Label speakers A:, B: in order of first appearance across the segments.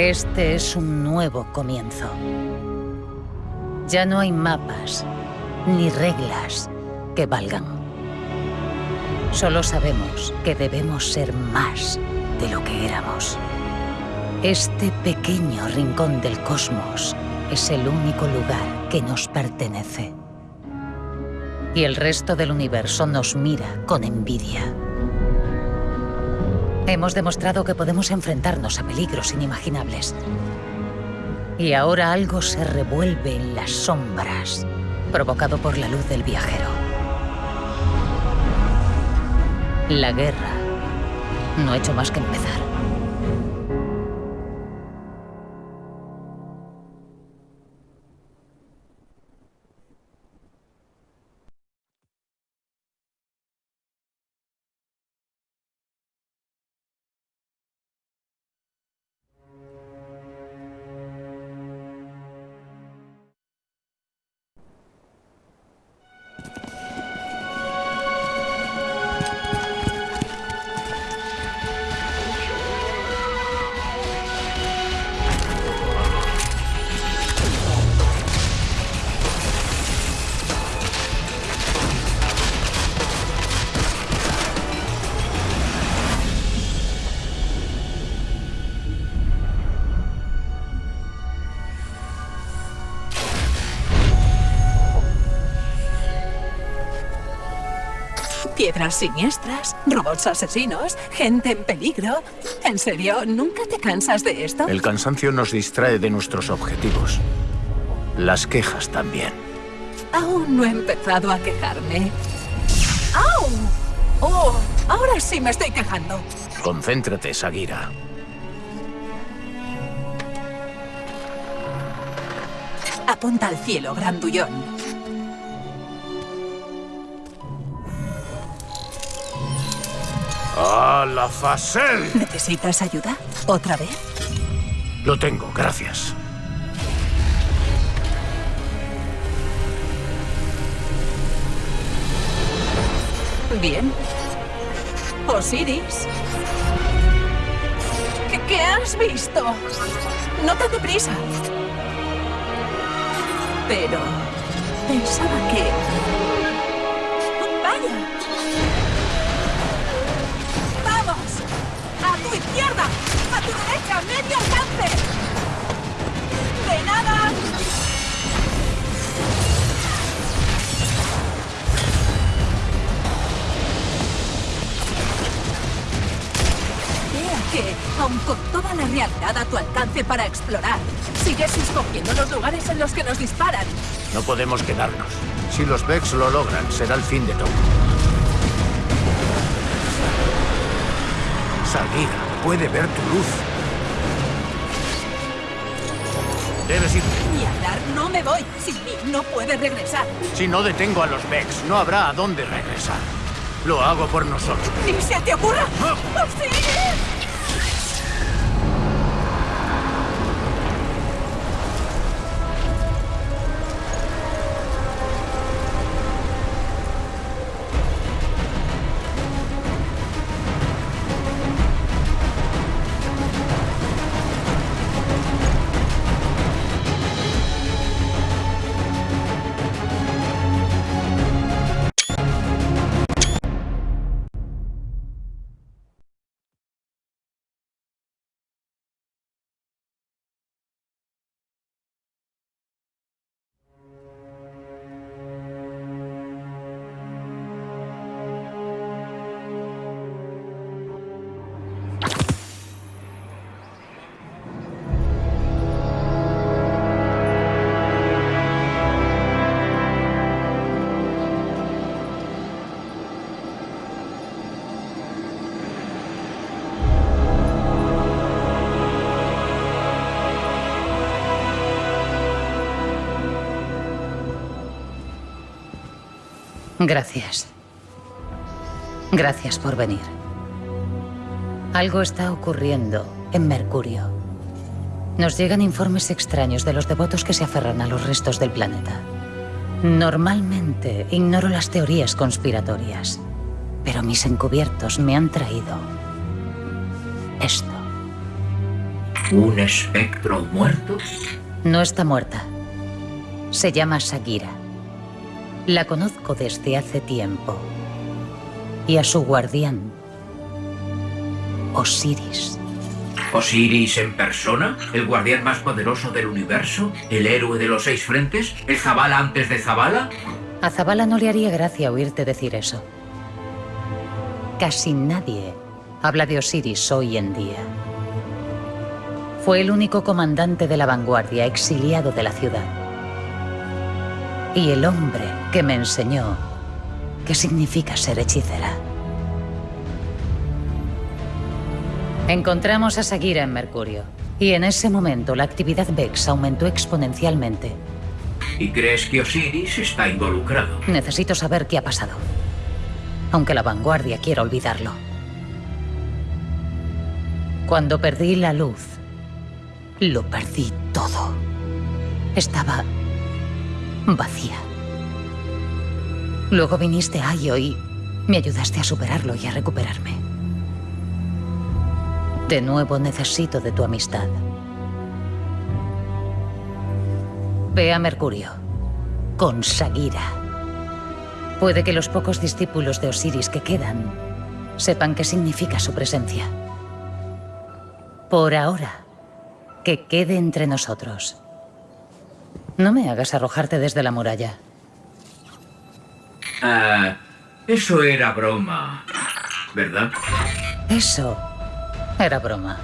A: Este es un nuevo comienzo. Ya no hay mapas ni reglas que valgan. Solo sabemos que debemos ser más de lo que éramos. Este pequeño rincón del cosmos es el único lugar que nos pertenece. Y el resto del universo nos mira con envidia. Hemos demostrado que podemos enfrentarnos a peligros inimaginables. Y ahora algo se revuelve en las sombras, provocado por la luz del viajero. La guerra no ha hecho más que empezar.
B: Piedras siniestras, robots asesinos, gente en peligro. ¿En serio? ¿Nunca te cansas de esto?
C: El cansancio nos distrae de nuestros objetivos. Las quejas también.
B: Aún no he empezado a quejarme. ¡Au! ¡Oh! Ahora sí me estoy quejando.
C: Concéntrate, Sagira.
B: Apunta al cielo, grandullón.
C: ¡A la Facel!
B: ¿Necesitas ayuda? ¿Otra vez?
C: Lo tengo, gracias.
B: Bien. Osiris. ¿Qué, qué has visto? No te deprisa. Pero... Pensaba que... ¡Vaya! A tu alcance para explorar, sigues escogiendo los lugares en los que nos disparan.
C: No podemos quedarnos. Si los Vex lo logran, será el fin de todo. Sagira puede ver tu luz. Debes ir.
B: Ni hablar, no me voy. Sin mí no puedes regresar.
C: Si no detengo a los Vex, no habrá a dónde regresar. Lo hago por nosotros.
B: ¡Ni se te ocurra!
C: Ah.
B: ¡Osiris!
A: Gracias. Gracias por venir. Algo está ocurriendo en Mercurio. Nos llegan informes extraños de los devotos que se aferran a los restos del planeta. Normalmente ignoro las teorías conspiratorias, pero mis encubiertos me han traído esto.
D: ¿Un espectro muerto?
A: No está muerta. Se llama Sagira. La conozco desde hace tiempo. Y a su guardián, Osiris.
D: ¿Osiris en persona? ¿El guardián más poderoso del universo? ¿El héroe de los seis frentes? ¿El Zabala antes de Zabala?
A: A Zabala no le haría gracia oírte decir eso. Casi nadie habla de Osiris hoy en día. Fue el único comandante de la vanguardia exiliado de la ciudad. Y el hombre que me enseñó qué significa ser hechicera. Encontramos a Sagira en Mercurio. Y en ese momento la actividad Vex aumentó exponencialmente.
D: ¿Y crees que Osiris está involucrado?
A: Necesito saber qué ha pasado. Aunque la vanguardia quiera olvidarlo. Cuando perdí la luz, lo perdí todo. Estaba vacía. Luego viniste a Io y me ayudaste a superarlo y a recuperarme. De nuevo necesito de tu amistad. Ve a Mercurio. Con Sagira. Puede que los pocos discípulos de Osiris que quedan sepan qué significa su presencia. Por ahora, que quede entre nosotros. No me hagas arrojarte desde la muralla.
D: Ah, eso era broma, ¿verdad?
A: Eso era broma.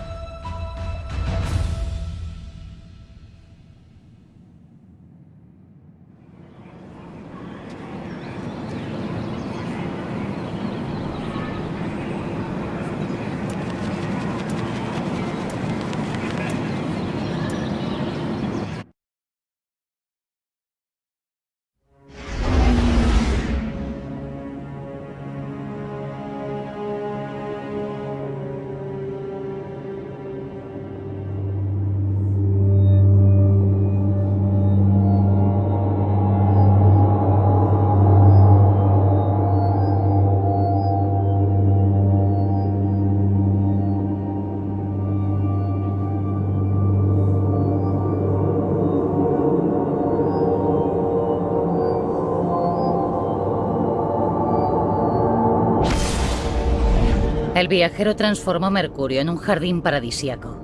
A: El viajero transformó Mercurio en un jardín paradisíaco.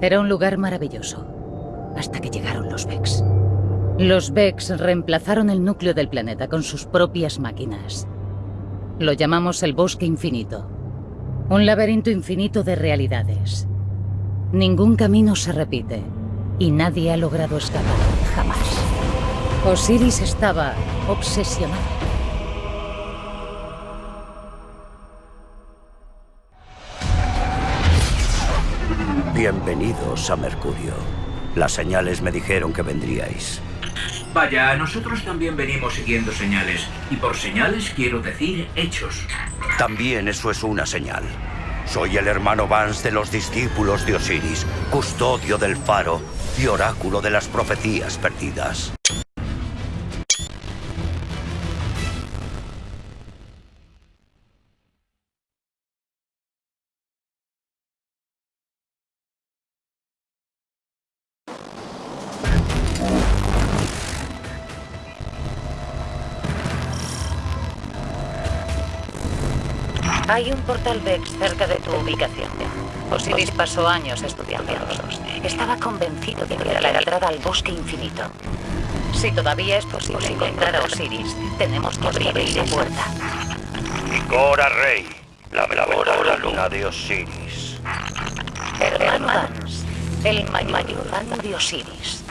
A: Era un lugar maravilloso, hasta que llegaron los Vex. Los Vex reemplazaron el núcleo del planeta con sus propias máquinas. Lo llamamos el Bosque Infinito. Un laberinto infinito de realidades. Ningún camino se repite, y nadie ha logrado escapar, jamás. Osiris estaba obsesionado.
E: Bienvenidos a Mercurio. Las señales me dijeron que vendríais.
D: Vaya, nosotros también venimos siguiendo señales. Y por señales quiero decir hechos.
E: También eso es una señal. Soy el hermano Vance de los discípulos de Osiris, custodio del faro y oráculo de las profecías perdidas.
A: Hay un portal Vex cerca de tu ubicación. Osiris pasó años estudiándolos. Estaba convencido de que era la entrada al bosque infinito. Si todavía es posible encontrar a Osiris, tenemos que abrir esa puerta.
E: Cora Rey, la veladora luna de Osiris.
A: Hermano Vance, el mayordomo de Osiris.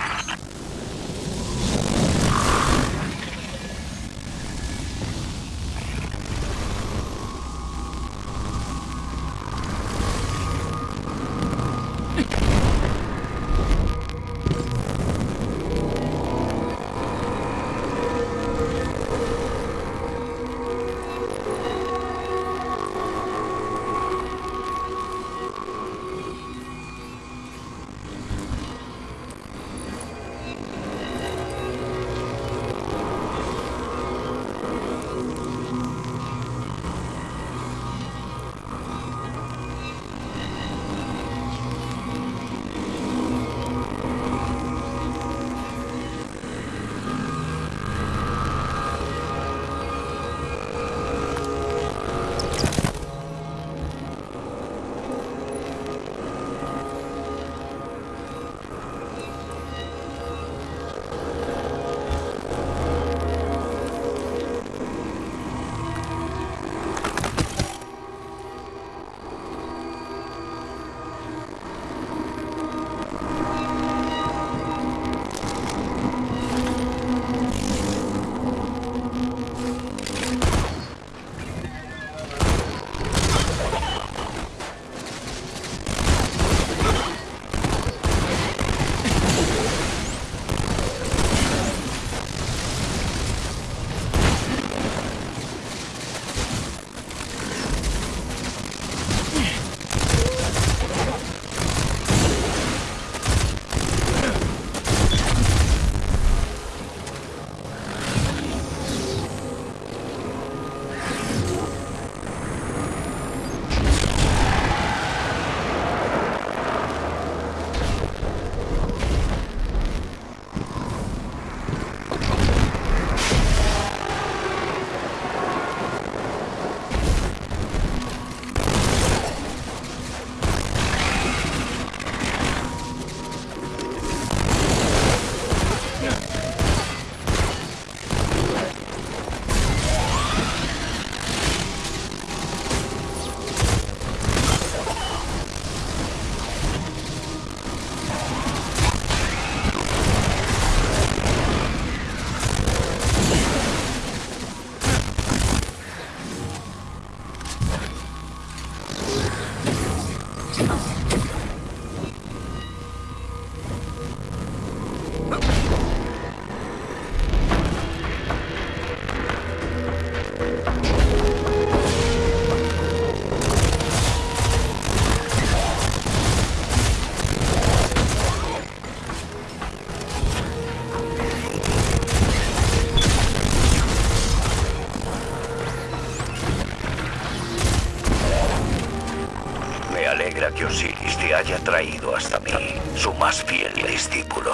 E: Su más fiel discípulo.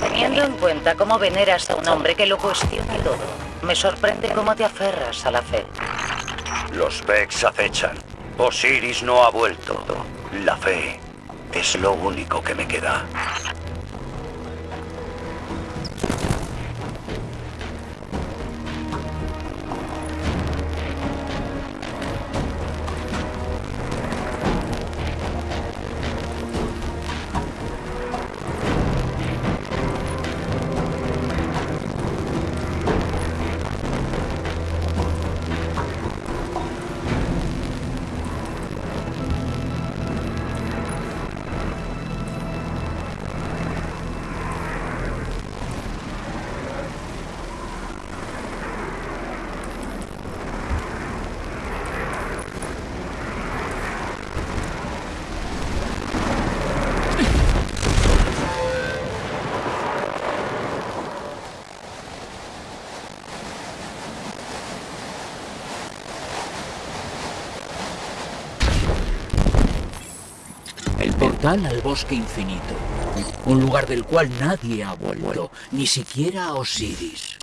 A: Teniendo en cuenta cómo veneras a un hombre que lo cuestiona todo, me sorprende cómo te aferras a la fe.
E: Los Vex acechan. Osiris no ha vuelto. La fe es lo único que me queda.
D: Portal al bosque infinito. Un lugar del cual nadie ha vuelto, ni siquiera Osiris.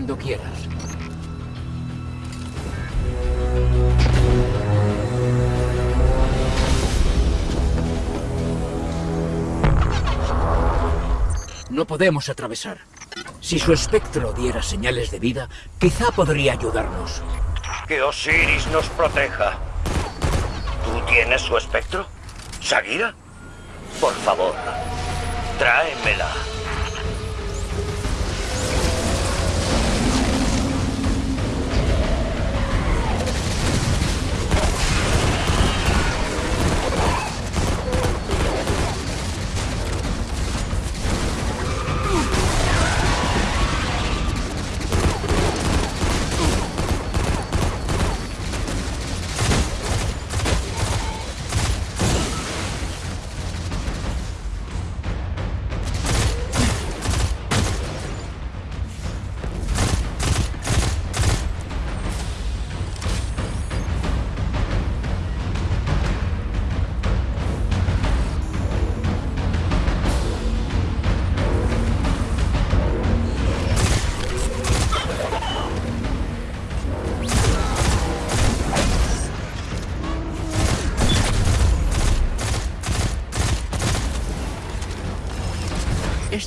D: Cuando quieras. No podemos atravesar. Si su espectro diera señales de vida, quizá podría ayudarnos.
E: Que Osiris nos proteja. ¿Tú tienes su espectro? ¿Sagira? Por favor, tráemela.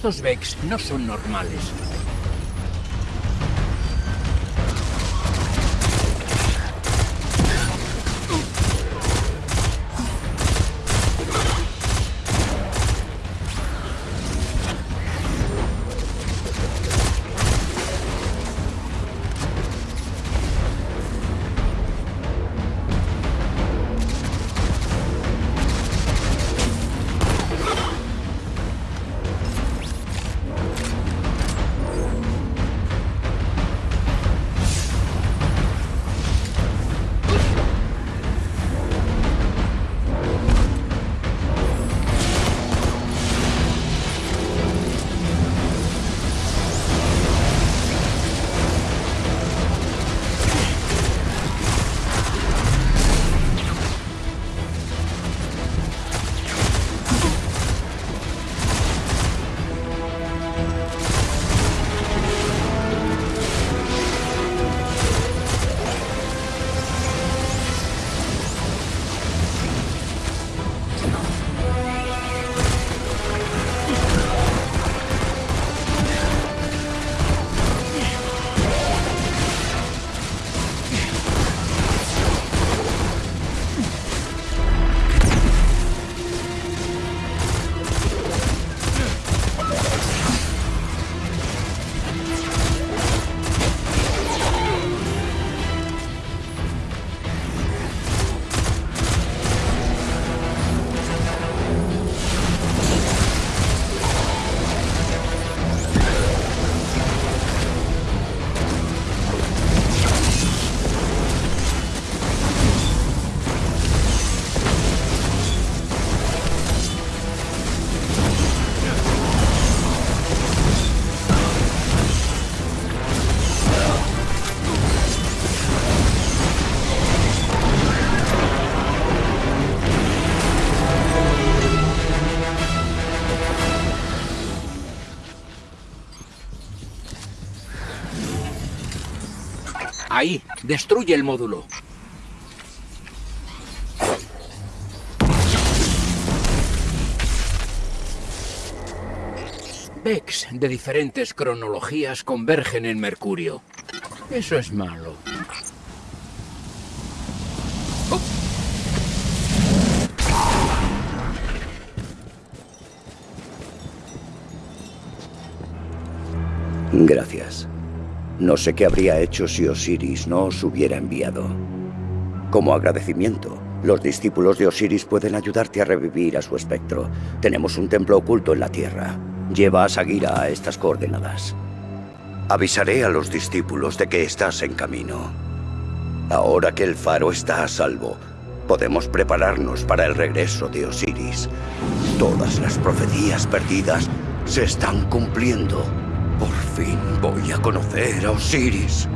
D: Estos Vex no son normales. Destruye el módulo. Vex de diferentes cronologías convergen en Mercurio. Eso es malo.
E: Gracias. No sé qué habría hecho si Osiris no os hubiera enviado. Como agradecimiento, los discípulos de Osiris pueden ayudarte a revivir a su espectro. Tenemos un templo oculto en la Tierra. Lleva a Sagira a estas coordenadas. Avisaré a los discípulos de que estás en camino. Ahora que el faro está a salvo, podemos prepararnos para el regreso de Osiris. Todas las profecías perdidas se están cumpliendo. Por fin voy a conocer a Osiris.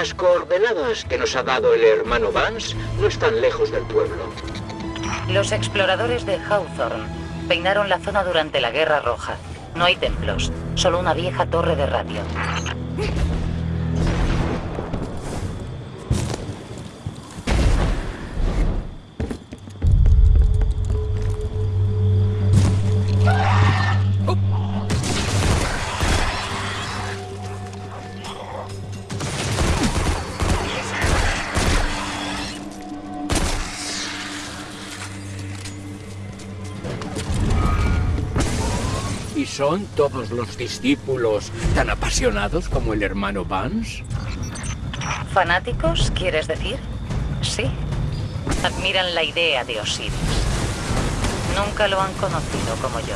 D: Las coordenadas que nos ha dado el hermano Vance no están lejos del pueblo.
A: Los exploradores de Hawthorne peinaron la zona durante la Guerra Roja. No hay templos, Solo una vieja torre de radio.
D: Son todos los discípulos tan apasionados como el hermano Vance?
A: ¿Fanáticos, quieres decir? Sí. Admiran la idea de Osiris. Nunca lo han conocido como yo.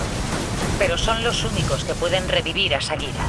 A: Pero son los únicos que pueden revivir a Sagira.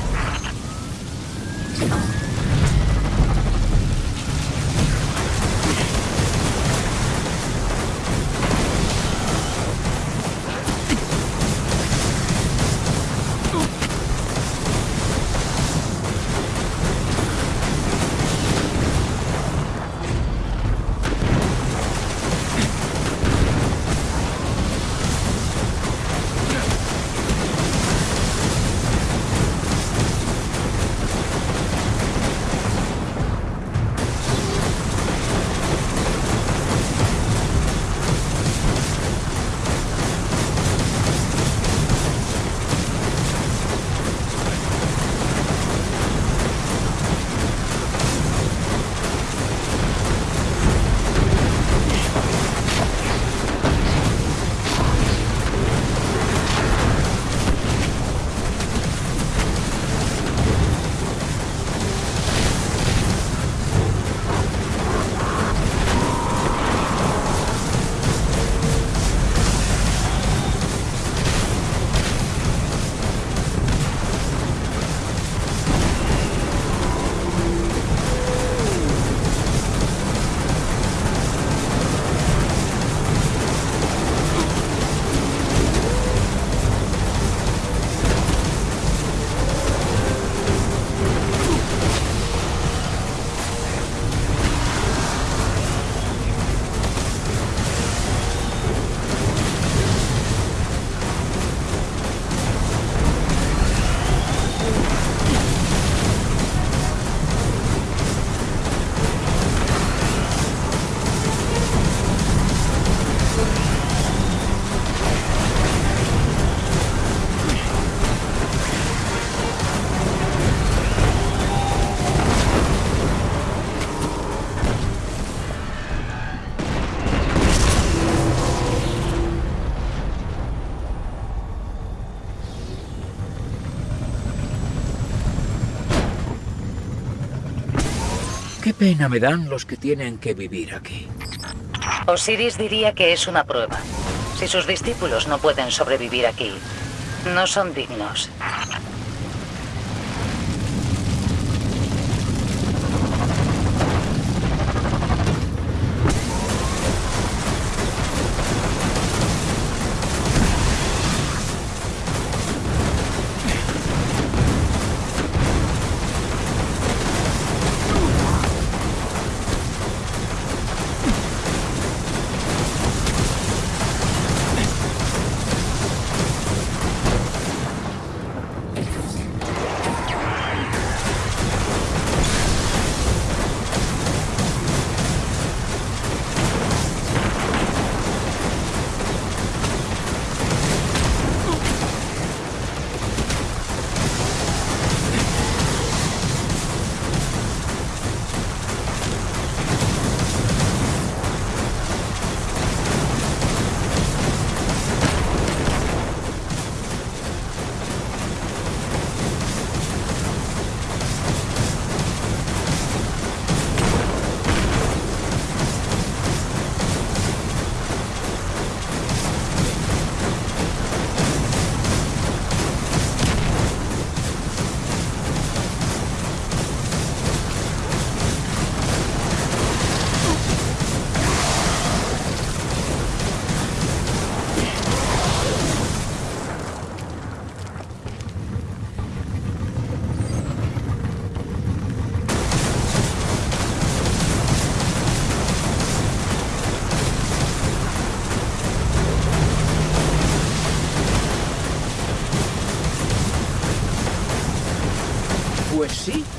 D: Pena me dan los que tienen que vivir aquí.
A: Osiris diría que es una prueba. Si sus discípulos no pueden sobrevivir aquí, no son dignos.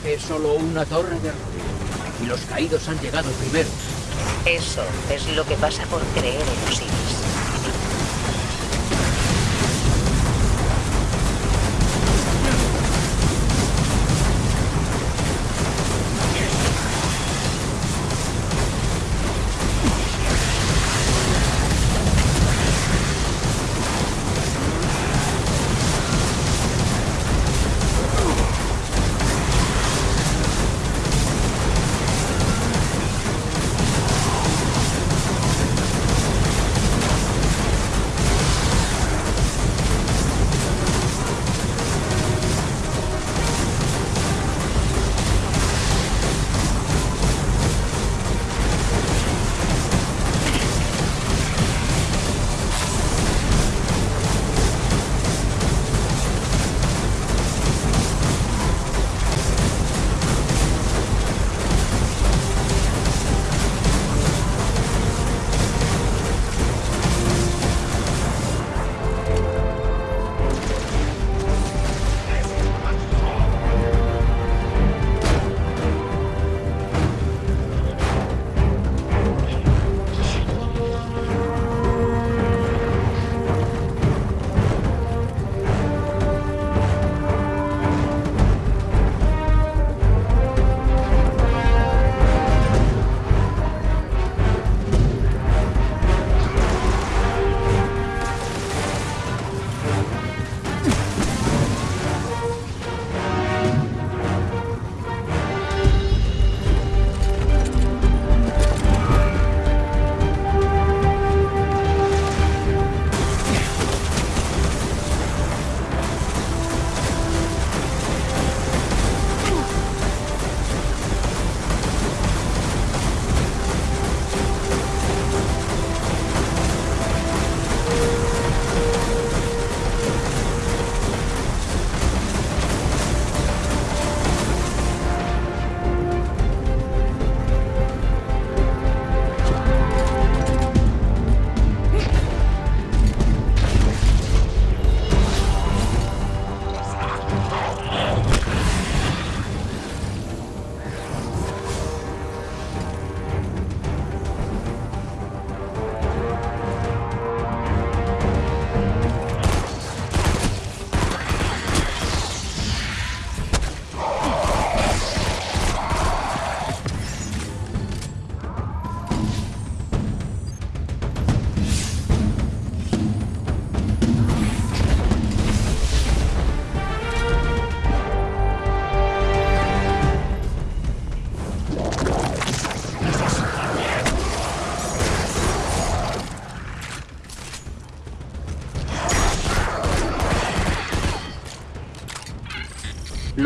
D: Es solo una torre de ruido. Y los caídos han llegado primero.
A: Eso es lo que pasa por creer en Osiris.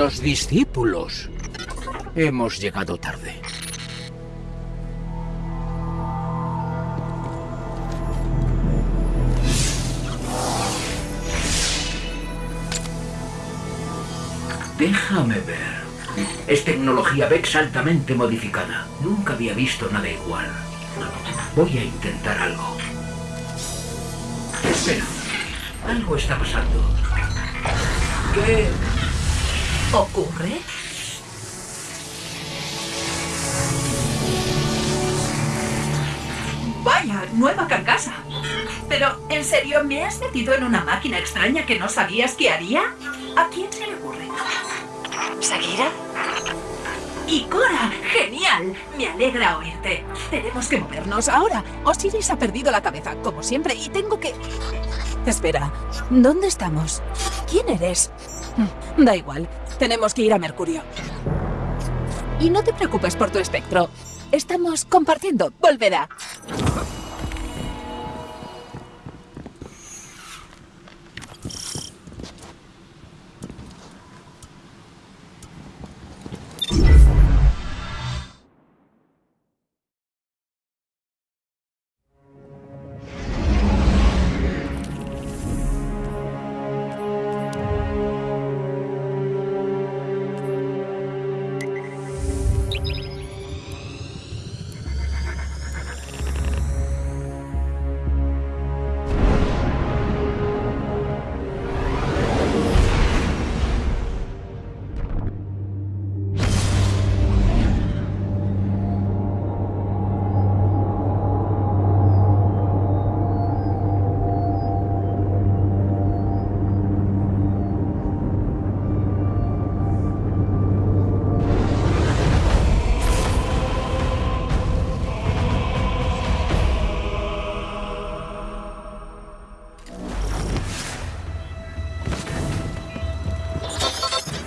D: Los discípulos. Hemos llegado tarde. Déjame ver. Es tecnología Vex altamente modificada. Nunca había visto nada igual. Voy a intentar algo. Espera. Algo está pasando. ¿Qué
B: ¿Ocurre? Vaya, nueva carcasa. Pero, ¿en serio me has metido en una máquina extraña que no sabías que haría? ¿A quién se le ocurre?
A: ¿Sagira?
B: ¡Y Cora! ¡Genial! Me alegra oírte. Tenemos que movernos ahora. Osiris ha perdido la cabeza, como siempre, y tengo que... Espera, ¿dónde estamos? ¿Quién eres? Mm, Da igual, tenemos que ir a Mercurio. Y no te preocupes por tu espectro. Estamos compartiendo. Volverá.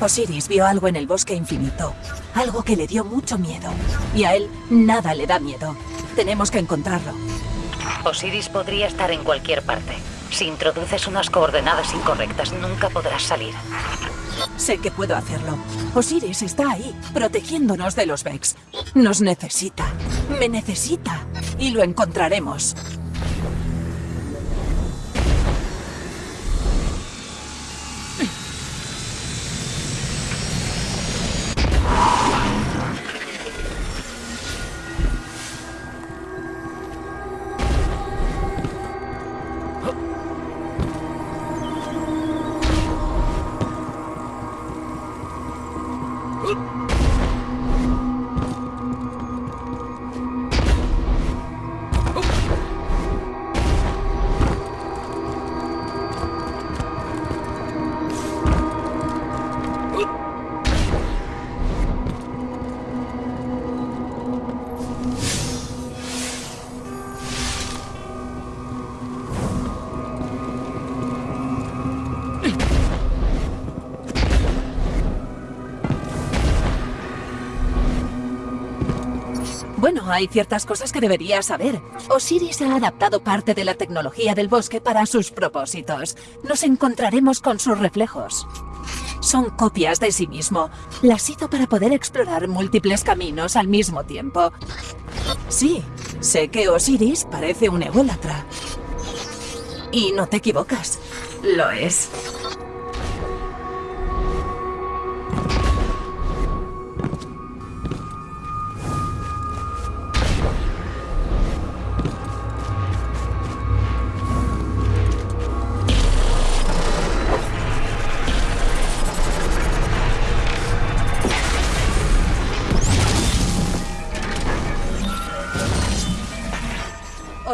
B: Osiris vio algo en el bosque infinito, algo que le dio mucho miedo. Y a él nada le da miedo. Tenemos que encontrarlo.
A: Osiris podría estar en cualquier parte. Si introduces unas coordenadas incorrectas, nunca podrás salir.
B: Sé que puedo hacerlo. Osiris está ahí, protegiéndonos de los Vex. Nos necesita. Me necesita. Y lo encontraremos. Hay ciertas cosas que deberías saber. Osiris ha adaptado parte de la tecnología del bosque para sus propósitos. Nos encontraremos con sus reflejos. Son copias de sí mismo. Las hizo para poder explorar múltiples caminos al mismo tiempo. Sí, sé que Osiris parece un ególatra. Y no te equivocas. Lo es.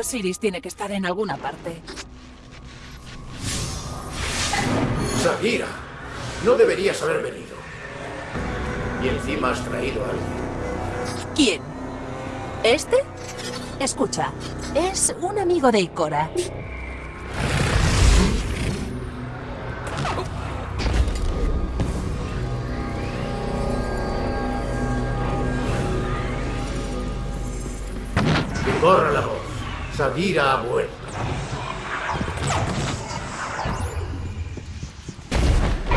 B: Osiris tiene que estar en alguna parte.
C: Sagira, no deberías haber venido. Y encima has traído algo.
B: ¿Quién? ¿Este? Escucha, es un amigo de Ikora.
C: Voz. Sagira ha vuelto.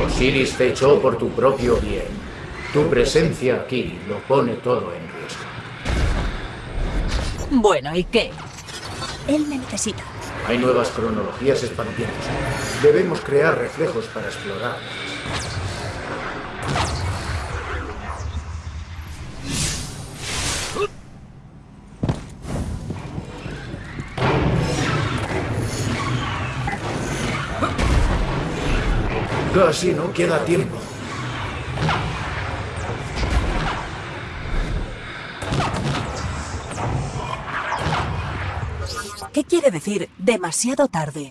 C: Osiris te echó por tu propio bien. Tu presencia aquí lo pone todo en riesgo.
B: Bueno, ¿y qué? Él me necesita.
C: Hay nuevas cronologías expandiéndose. Debemos crear reflejos para explorar. Casi no queda tiempo.
B: ¿Qué quiere decir demasiado tarde?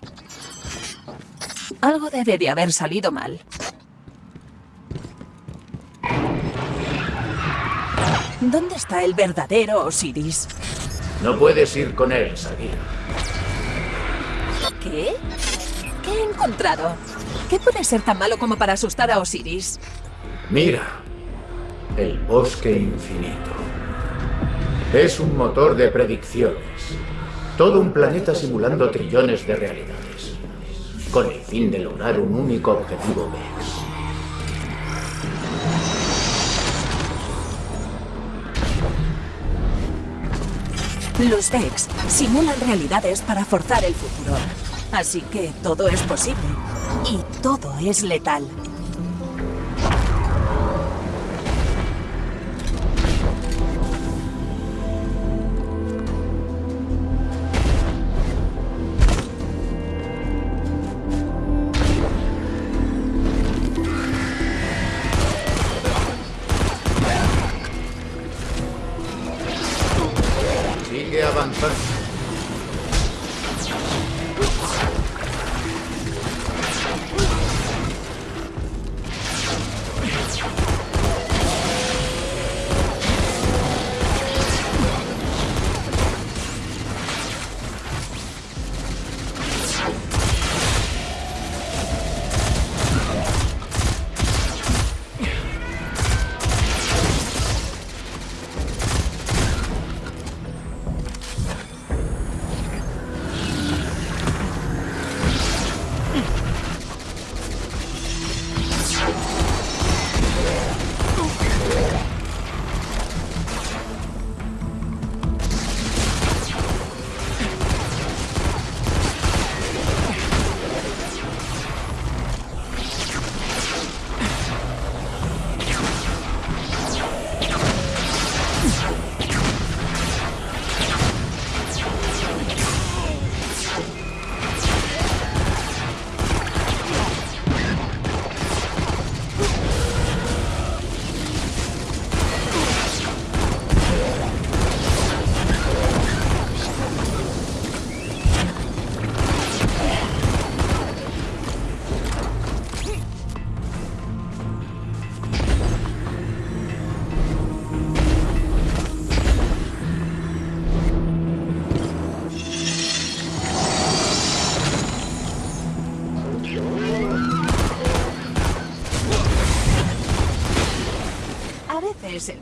B: Algo debe de haber salido mal. ¿Dónde está el verdadero Osiris?
C: No puedes ir con él, Sagira.
B: ¿Qué? ¿Qué he encontrado? ¿Qué puede ser tan malo como para asustar a Osiris?
C: Mira, el bosque infinito. Es un motor de predicciones. Todo un planeta simulando trillones de realidades. Con el fin de lograr un único objetivo Vex.
B: Los Vex simulan realidades para forzar el futuro. Así que todo es posible. Y todo es letal.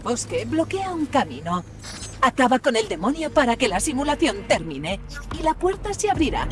B: Bosque, bloquea un camino. Acaba con el demonio para que la simulación termine. Y la puerta se abrirá.